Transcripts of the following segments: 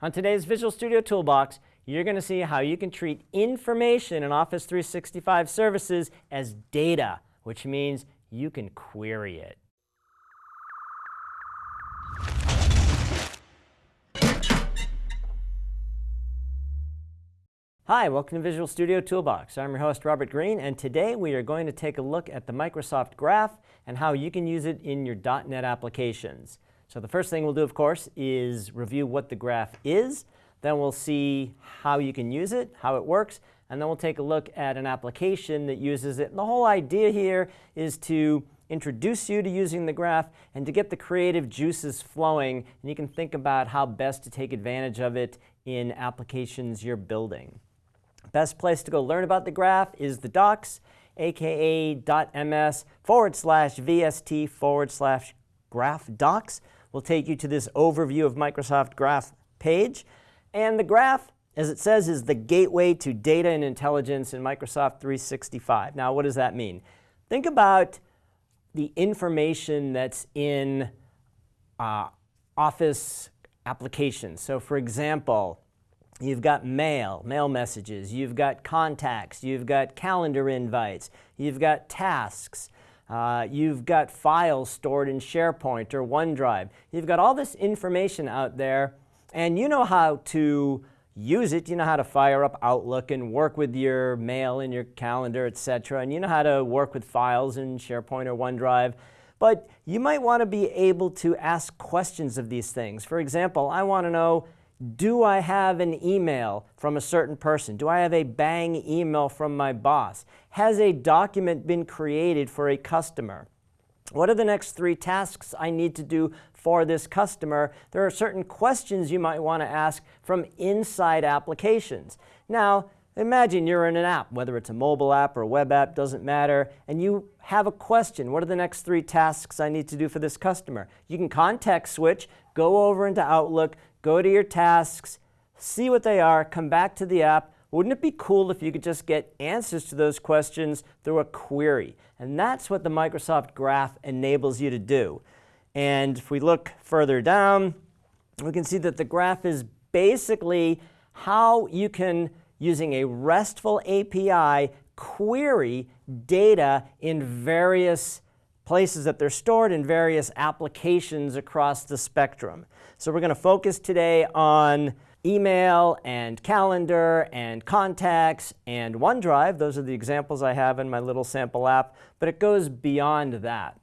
On today's Visual Studio Toolbox, you're going to see how you can treat information in Office 365 services as data, which means you can query it. Hi, welcome to Visual Studio Toolbox. I'm your host, Robert Green, and today we are going to take a look at the Microsoft Graph and how you can use it in your .NET applications. So the first thing we'll do, of course, is review what the graph is. Then we'll see how you can use it, how it works, and then we'll take a look at an application that uses it. And the whole idea here is to introduce you to using the graph and to get the creative juices flowing. And you can think about how best to take advantage of it in applications you're building. Best place to go learn about the graph is the docs, aka .ms forward slash vst forward slash graph docs will take you to this overview of Microsoft Graph page. And the graph, as it says, is the gateway to data and intelligence in Microsoft 365. Now, what does that mean? Think about the information that's in uh, Office applications. So for example, you've got mail, mail messages, you've got contacts, you've got calendar invites, you've got tasks, uh, you've got files stored in SharePoint or OneDrive. You've got all this information out there, and you know how to use it. You know how to fire up Outlook and work with your mail and your calendar, etc. And you know how to work with files in SharePoint or OneDrive. But you might want to be able to ask questions of these things. For example, I want to know, do I have an email from a certain person? Do I have a bang email from my boss? Has a document been created for a customer? What are the next three tasks I need to do for this customer? There are certain questions you might want to ask from inside applications. Now, imagine you're in an app, whether it's a mobile app or a web app, doesn't matter, and you have a question. What are the next three tasks I need to do for this customer? You can context switch, go over into Outlook, go to your tasks, see what they are, come back to the app. Wouldn't it be cool if you could just get answers to those questions through a query? And that's what the Microsoft Graph enables you to do. And if we look further down, we can see that the graph is basically how you can, using a RESTful API, query data in various places that they're stored in various applications across the spectrum. So we're going to focus today on email and calendar and contacts and OneDrive. Those are the examples I have in my little sample app, but it goes beyond that.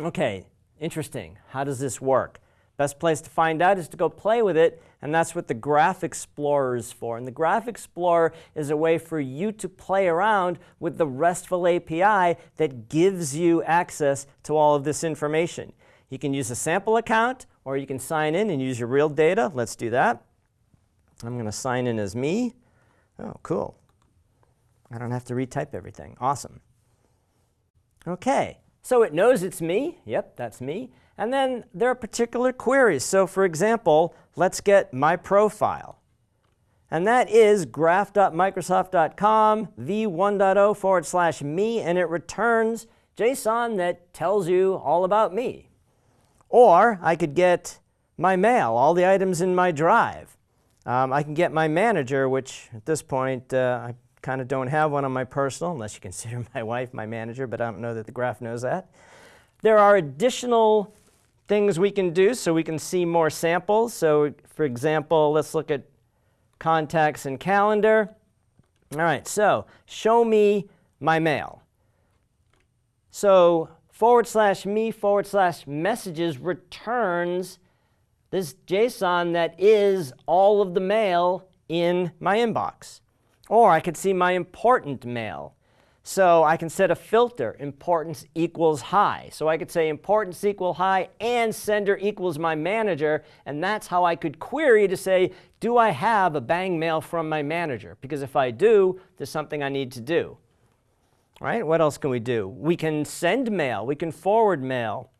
Okay, interesting. How does this work? Best place to find out is to go play with it, and that's what the Graph Explorer is for. And the Graph Explorer is a way for you to play around with the RESTful API that gives you access to all of this information. You can use a sample account, or you can sign in and use your real data. Let's do that. I'm going to sign in as me. Oh, cool. I don't have to retype everything. Awesome. Okay, so it knows it's me. Yep, that's me. And then there are particular queries. So for example, let's get my profile. And that is graph.microsoft.com v1.0 forward slash me, and it returns JSON that tells you all about me. Or I could get my mail, all the items in my drive. Um, I can get my manager, which at this point uh, I kind of don't have one on my personal, unless you consider my wife my manager, but I don't know that the graph knows that. There are additional things we can do so we can see more samples. So for example, let's look at contacts and calendar. All right, so show me my mail. So forward slash me forward slash messages returns this JSON that is all of the mail in my inbox. Or I could see my important mail. So I can set a filter, importance equals high. So I could say importance equal high and sender equals my manager, and that's how I could query to say, do I have a bang mail from my manager? Because if I do, there's something I need to do. Right? What else can we do? We can send mail. We can forward mail.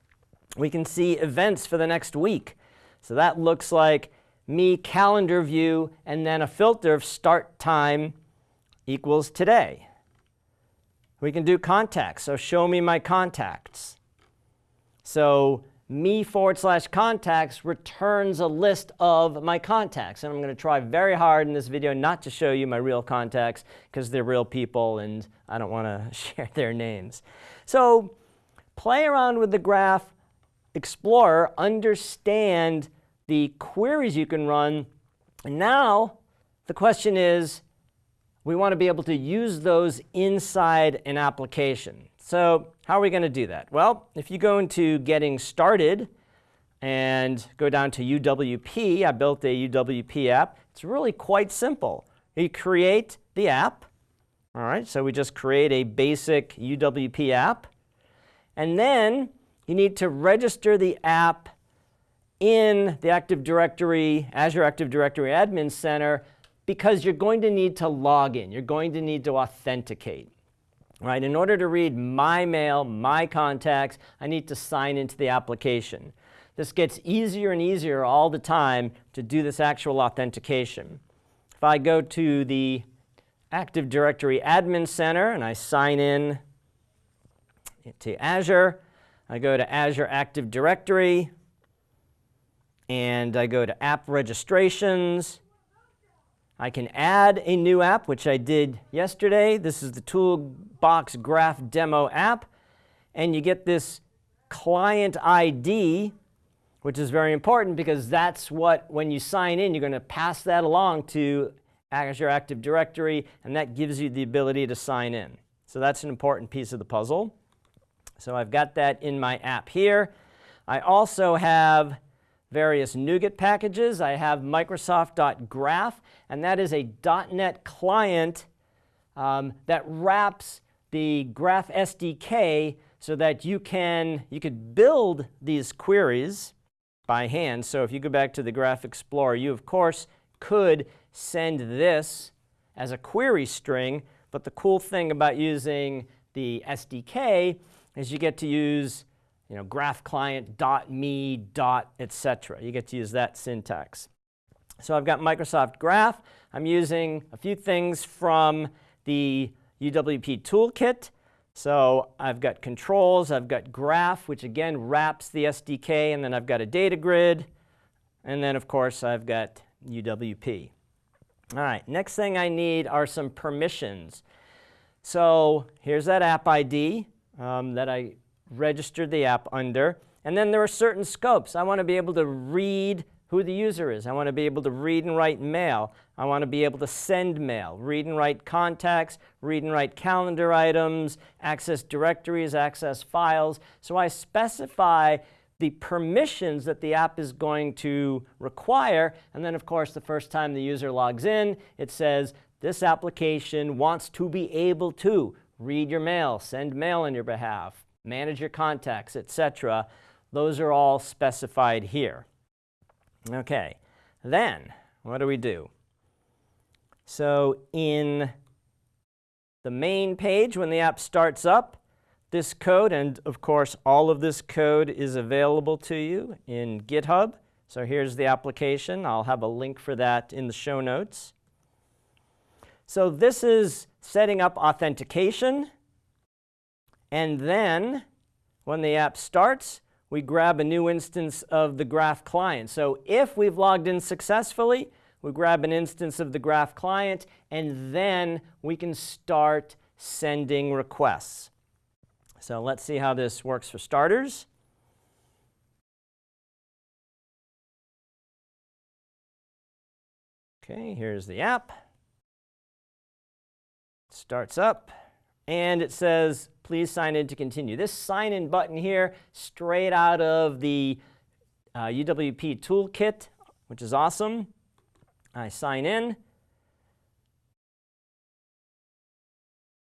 We can see events for the next week. So that looks like me calendar view and then a filter of start time equals today. We can do contacts, so show me my contacts. So me forward slash contacts returns a list of my contacts. And I'm going to try very hard in this video not to show you my real contacts because they're real people and I don't want to share their names. So play around with the Graph Explorer, understand the queries you can run. And now the question is, we want to be able to use those inside an application. So how are we going to do that? Well, if you go into Getting Started and go down to UWP, I built a UWP app. It's really quite simple. You create the app. All right, so we just create a basic UWP app. And then you need to register the app in the Active Directory, Azure Active Directory Admin Center because you're going to need to log in. You're going to need to authenticate. Right? In order to read my mail, my contacts, I need to sign into the application. This gets easier and easier all the time to do this actual authentication. If I go to the Active Directory Admin Center and I sign in to Azure, I go to Azure Active Directory, and I go to App Registrations, I can add a new app, which I did yesterday. This is the Toolbox Graph Demo app. And you get this client ID, which is very important because that's what, when you sign in, you're going to pass that along to Azure Active Directory, and that gives you the ability to sign in. So that's an important piece of the puzzle. So I've got that in my app here. I also have various NuGet packages. I have Microsoft.graph, and that is a .NET client um, that wraps the Graph SDK so that you can you could build these queries by hand. So if you go back to the Graph Explorer, you of course could send this as a query string, but the cool thing about using the SDK is you get to use you know, graph client dot me dot etc. You get to use that syntax. So I've got Microsoft Graph. I'm using a few things from the UWP toolkit. So I've got controls, I've got graph, which again wraps the SDK, and then I've got a data grid, and then of course I've got UWP. All right, next thing I need are some permissions. So here's that app ID um, that I registered the app under. And then there are certain scopes. I want to be able to read who the user is. I want to be able to read and write mail. I want to be able to send mail, read and write contacts, read and write calendar items, access directories, access files. So I specify the permissions that the app is going to require. And then, of course, the first time the user logs in, it says, this application wants to be able to read your mail, send mail on your behalf, manage your contacts, etc. Those are all specified here. Okay, then what do we do? So in the main page, when the app starts up, this code, and of course all of this code is available to you in GitHub. So here's the application. I'll have a link for that in the show notes. So this is setting up authentication. And then when the app starts, we grab a new instance of the Graph client. So if we've logged in successfully, we grab an instance of the Graph client, and then we can start sending requests. So let's see how this works for starters. Okay, here's the app. Starts up. And it says, please sign in to continue. This sign in button here, straight out of the uh, UWP toolkit, which is awesome. I sign in.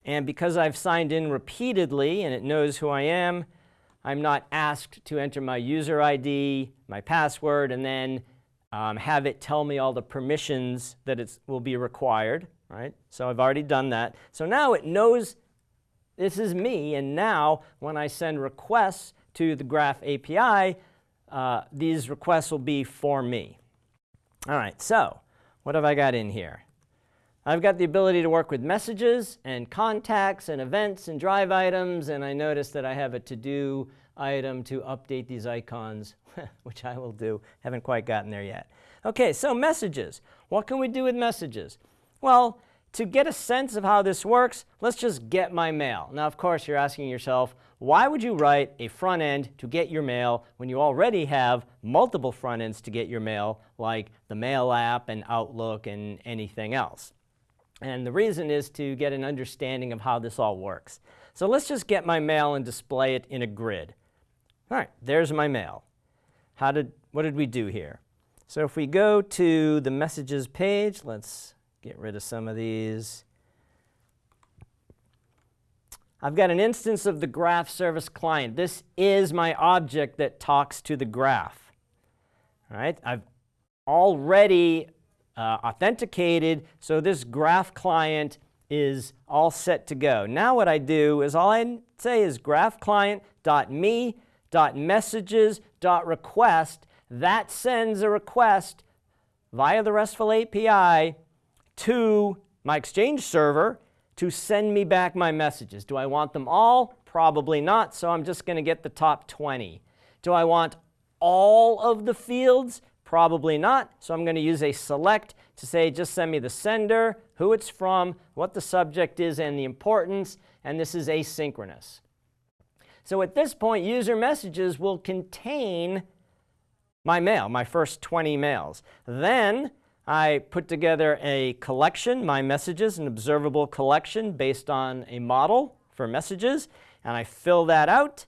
And because I've signed in repeatedly and it knows who I am, I'm not asked to enter my user ID, my password, and then um, have it tell me all the permissions that it will be required. Right? So I've already done that. So now it knows this is me, and now when I send requests to the Graph API, uh, these requests will be for me. All right, so what have I got in here? I've got the ability to work with messages and contacts and events and drive items, and I notice that I have a to-do item to update these icons, which I will do. Haven't quite gotten there yet. Okay, so messages. What can we do with messages? Well, to get a sense of how this works, let's just get my mail. Now, of course, you're asking yourself, why would you write a front end to get your mail when you already have multiple front ends to get your mail, like the Mail app and Outlook and anything else? And the reason is to get an understanding of how this all works. So let's just get my mail and display it in a grid. All right, there's my mail. How did, what did we do here? So if we go to the messages page, let's get rid of some of these. I've got an instance of the graph service client. This is my object that talks to the graph. All right, I've already uh, authenticated, so this graph client is all set to go. Now what I do is all I say is graph client.me.messages.request. That sends a request via the RESTful API to my Exchange server to send me back my messages. Do I want them all? Probably not, so I'm just going to get the top 20. Do I want all of the fields? Probably not, so I'm going to use a select to say just send me the sender, who it's from, what the subject is, and the importance, and this is asynchronous. So at this point, user messages will contain my mail, my first 20 mails. Then I put together a collection, my messages, an observable collection based on a model for messages, and I fill that out,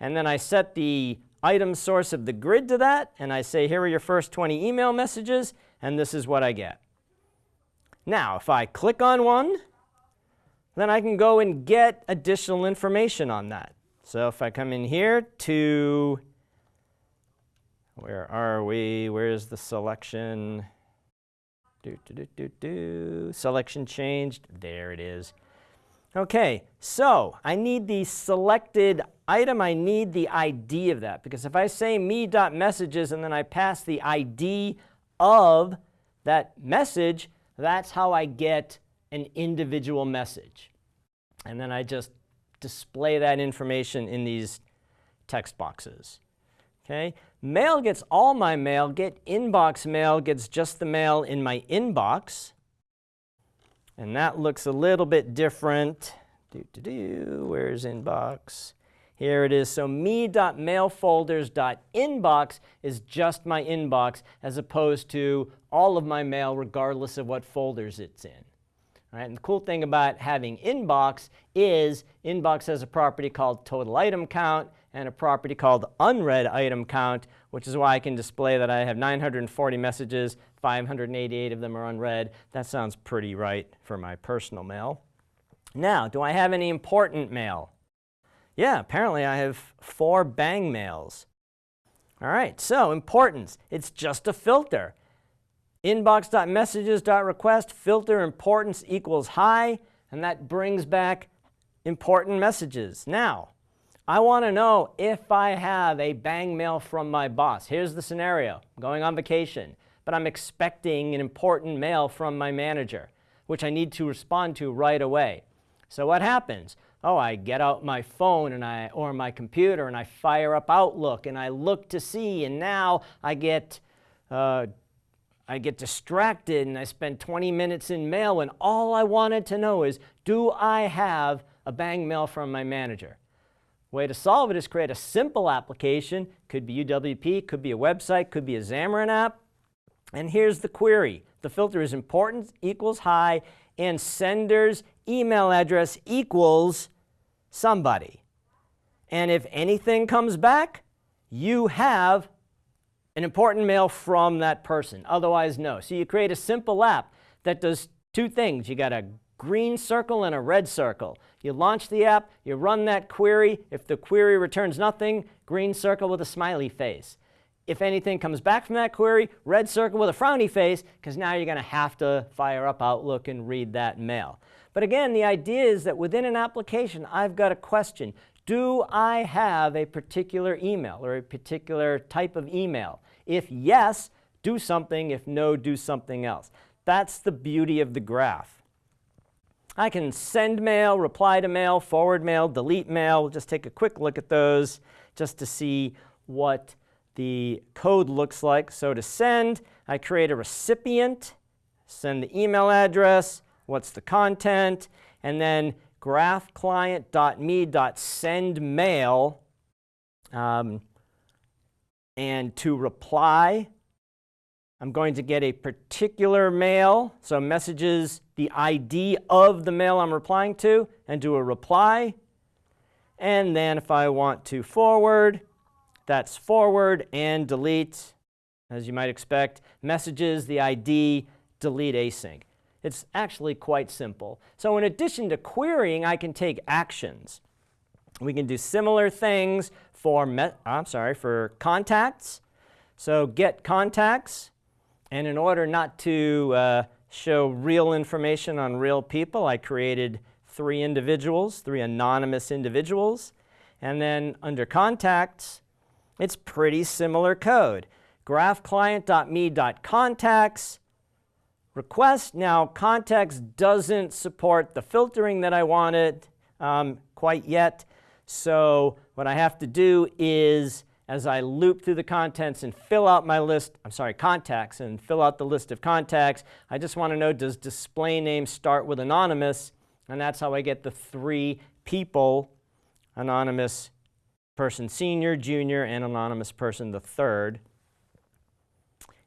and then I set the item source of the grid to that, and I say here are your first 20 email messages, and this is what I get. Now, if I click on one, then I can go and get additional information on that. So if I come in here to, where are we? Where's the selection? Do, do, do, do, do. Selection changed. There it is. Okay, so I need the selected item. I need the ID of that because if I say me.messages and then I pass the ID of that message, that's how I get an individual message. And then I just display that information in these text boxes. Okay, mail gets all my mail, get inbox mail gets just the mail in my inbox. And that looks a little bit different. Do, do, do. Where's inbox? Here it is. So me.mailfolders.inbox is just my inbox as opposed to all of my mail regardless of what folders it's in. Right, and the cool thing about having inbox is inbox has a property called total item count and a property called unread item count, which is why I can display that I have 940 messages, 588 of them are unread. That sounds pretty right for my personal mail. Now, do I have any important mail? Yeah, apparently I have four bang mails. All right, so importance, it's just a filter. Inbox.messages.request filter importance equals high, and that brings back important messages. Now, I want to know if I have a bang mail from my boss. Here's the scenario. I'm going on vacation, but I'm expecting an important mail from my manager, which I need to respond to right away. So what happens? Oh, I get out my phone and I, or my computer and I fire up Outlook and I look to see and now I get uh, I get distracted and I spend 20 minutes in mail when all I wanted to know is, do I have a bang mail from my manager? Way to solve it is create a simple application. Could be UWP, could be a website, could be a Xamarin app. And here's the query. The filter is important equals high and sender's email address equals somebody. And if anything comes back, you have an important mail from that person. Otherwise, no. So you create a simple app that does two things. You got a green circle and a red circle. You launch the app, you run that query. If the query returns nothing, green circle with a smiley face. If anything comes back from that query, red circle with a frowny face, because now you're going to have to fire up Outlook and read that mail. But again, the idea is that within an application, I've got a question. Do I have a particular email or a particular type of email? If yes, do something. If no, do something else. That's the beauty of the graph. I can send mail, reply to mail, forward mail, delete mail. We'll just take a quick look at those. just to see what the code looks like. So to send, I create a recipient, send the email address, what's the content, and then graphclient.me.sendMail. Um, and to reply, I'm going to get a particular mail, so messages the ID of the mail I'm replying to, and do a reply. And then if I want to forward, that's forward and delete, as you might expect. Messages, the ID, delete async. It's actually quite simple. So in addition to querying, I can take actions. We can do similar things for, I'm sorry, for contacts. So get contacts, and in order not to uh, show real information on real people, I created three individuals, three anonymous individuals. And then under contacts, it's pretty similar code. graphclient.me.contacts request. Now, contacts doesn't support the filtering that I wanted um, quite yet. So what I have to do is, as I loop through the contents and fill out my list, I'm sorry, contacts, and fill out the list of contacts, I just want to know, does display name start with anonymous? And that's how I get the three people, anonymous person senior, junior, and anonymous person the third.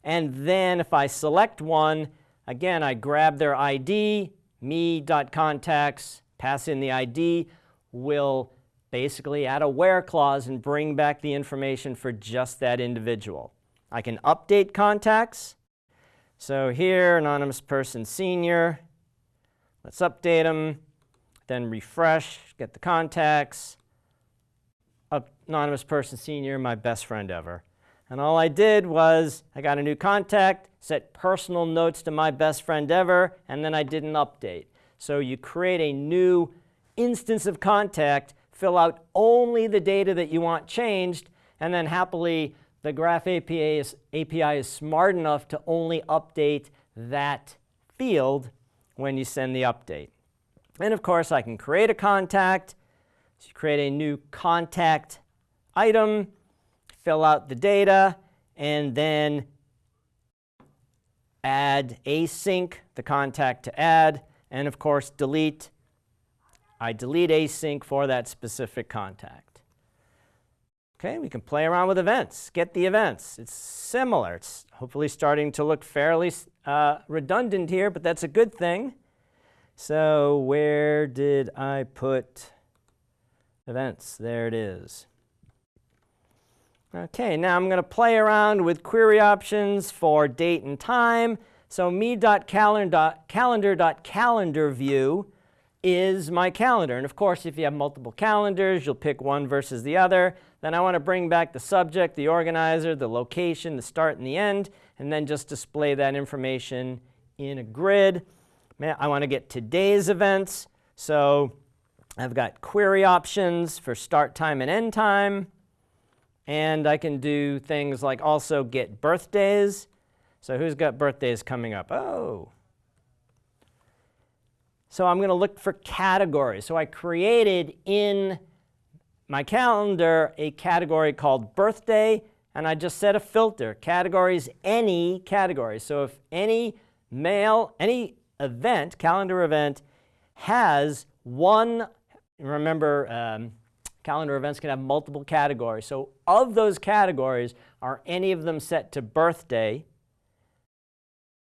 And then if I select one, again, I grab their ID, me.contacts, pass in the ID, will basically add a where clause and bring back the information for just that individual. I can update contacts. So here, anonymous person senior. Let's update them. Then refresh, get the contacts anonymous person senior, my best friend ever. And all I did was I got a new contact, set personal notes to my best friend ever, and then I did an update. So you create a new instance of contact, fill out only the data that you want changed, and then happily the Graph API is, API is smart enough to only update that field when you send the update. And of course, I can create a contact. So you create a new contact item, fill out the data, and then add async, the contact to add, and of course delete. I delete async for that specific contact. Okay, we can play around with events, get the events. It's similar. It's hopefully starting to look fairly uh, redundant here, but that's a good thing. So where did I put events? There it is. Okay, now I'm going to play around with query options for date and time. So me.calendar.calendar view is my calendar. And of course, if you have multiple calendars, you'll pick one versus the other. Then I want to bring back the subject, the organizer, the location, the start and the end, and then just display that information in a grid. I want to get today's events. So I've got query options for start time and end time. And I can do things like also get birthdays. So who's got birthdays coming up? Oh. So I'm going to look for categories. So I created in my calendar a category called birthday, and I just set a filter. Categories, any category. So if any mail, any event, calendar event, has one, remember um, calendar events can have multiple categories. So of those categories, are any of them set to birthday?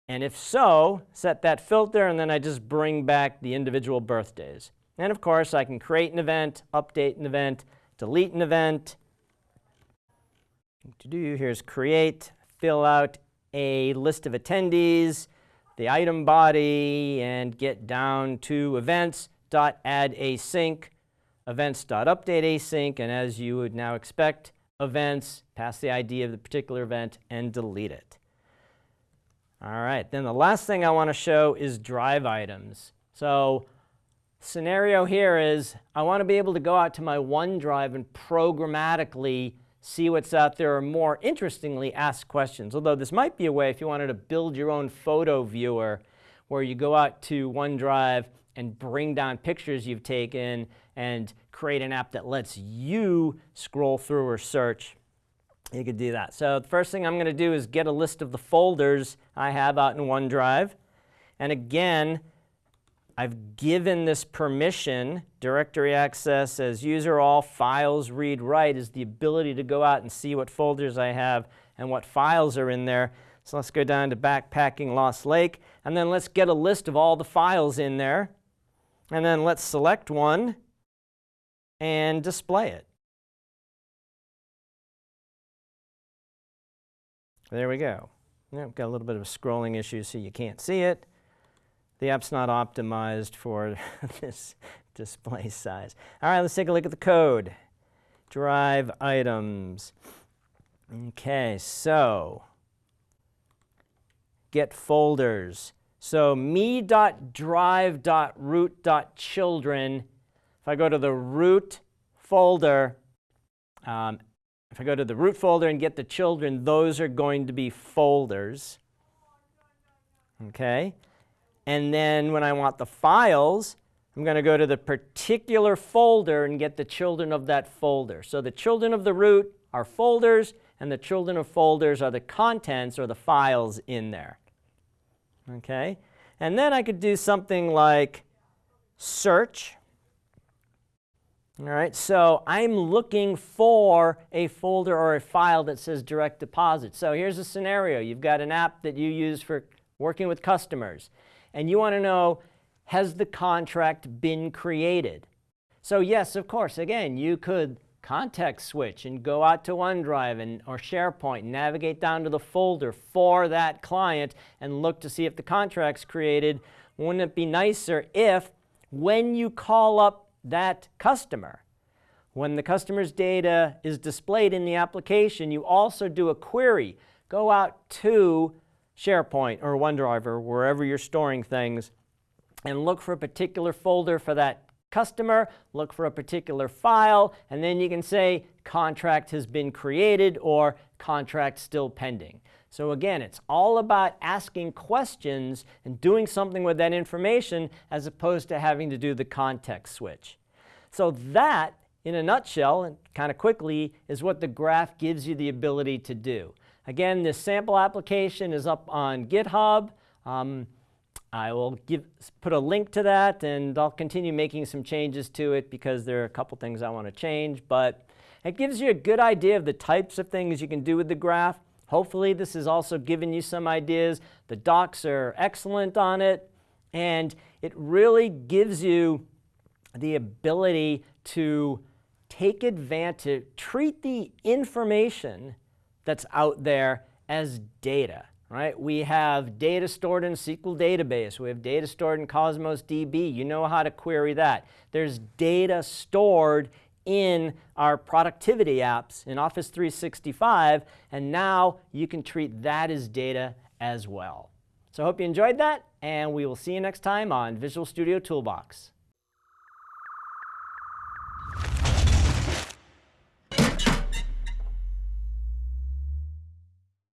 And if so, set that filter, and then I just bring back the individual birthdays. And of course, I can create an event, update an event, delete an event. To do here's create, fill out a list of attendees, the item body, and get down to events, dot add async, events.update async, and as you would now expect, events, pass the ID of the particular event, and delete it. All right, then the last thing I want to show is drive items. So scenario here is I want to be able to go out to my OneDrive and programmatically see what's out there or more interestingly ask questions. Although this might be a way if you wanted to build your own photo viewer where you go out to OneDrive and bring down pictures you've taken and create an app that lets you scroll through or search, you could do that. So the first thing I'm going to do is get a list of the folders I have out in OneDrive. And again, I've given this permission, directory access as user all files read write is the ability to go out and see what folders I have and what files are in there. So let's go down to backpacking Lost Lake and then let's get a list of all the files in there. And then let's select one and display it. There we go. Yeah, got a little bit of a scrolling issue so you can't see it. The app's not optimized for this display size. All right, let's take a look at the code. Drive items. Okay, so get folders. So me.drive.root.children, if I go to the root folder, um, if I go to the root folder and get the children, those are going to be folders. Okay? And then when I want the files, I'm going to go to the particular folder and get the children of that folder. So the children of the root are folders, and the children of folders are the contents or the files in there. Okay? And then I could do something like search all right, so I'm looking for a folder or a file that says direct deposit. So here's a scenario. You've got an app that you use for working with customers, and you want to know, has the contract been created? So yes, of course, again, you could context switch and go out to OneDrive and, or SharePoint, and navigate down to the folder for that client and look to see if the contract's created. Wouldn't it be nicer if when you call up that customer. When the customer's data is displayed in the application, you also do a query. Go out to SharePoint or OneDrive or wherever you're storing things and look for a particular folder for that customer, look for a particular file, and then you can say contract has been created or contract still pending. So again, it's all about asking questions and doing something with that information as opposed to having to do the context switch. So that, in a nutshell, and kind of quickly, is what the graph gives you the ability to do. Again, this sample application is up on GitHub. Um, I will give, put a link to that, and I'll continue making some changes to it because there are a couple things I want to change. But it gives you a good idea of the types of things you can do with the graph. Hopefully this has also given you some ideas. The docs are excellent on it, and it really gives you the ability to take advantage, treat the information that's out there as data, right? We have data stored in SQL database. We have data stored in Cosmos DB. You know how to query that. There's data stored in our productivity apps in Office 365, and now you can treat that as data as well. So I hope you enjoyed that, and we will see you next time on Visual Studio Toolbox.